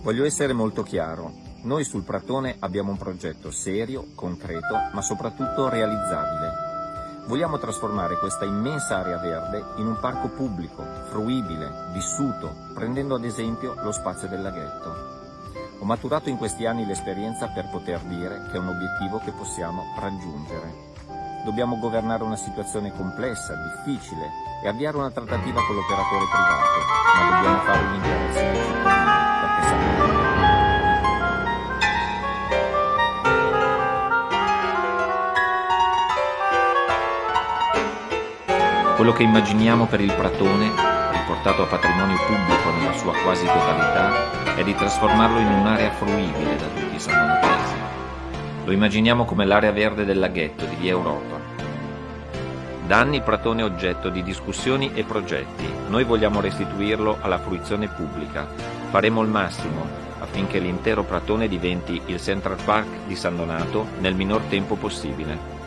Voglio essere molto chiaro. Noi sul Pratone abbiamo un progetto serio, concreto, ma soprattutto realizzabile. Vogliamo trasformare questa immensa area verde in un parco pubblico, fruibile, vissuto, prendendo ad esempio lo spazio del laghetto. Ho maturato in questi anni l'esperienza per poter dire che è un obiettivo che possiamo raggiungere. Dobbiamo governare una situazione complessa, difficile e avviare una trattativa con l'operatore privato, ma dobbiamo fare dei Quello che immaginiamo per il Pratone, riportato a patrimonio pubblico nella sua quasi totalità, è di trasformarlo in un'area fruibile da tutti i sannonatesi. Lo immaginiamo come l'area verde del laghetto di via Europa. Da anni il Pratone è oggetto di discussioni e progetti. Noi vogliamo restituirlo alla fruizione pubblica. Faremo il massimo affinché l'intero Pratone diventi il Central Park di San Donato nel minor tempo possibile.